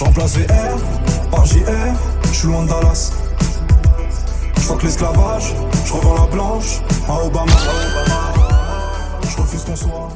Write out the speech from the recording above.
Je remplace VR par JR, je suis loin de Dallas. Je que l'esclavage, je revends la blanche à Obama. Je refuse qu'on soit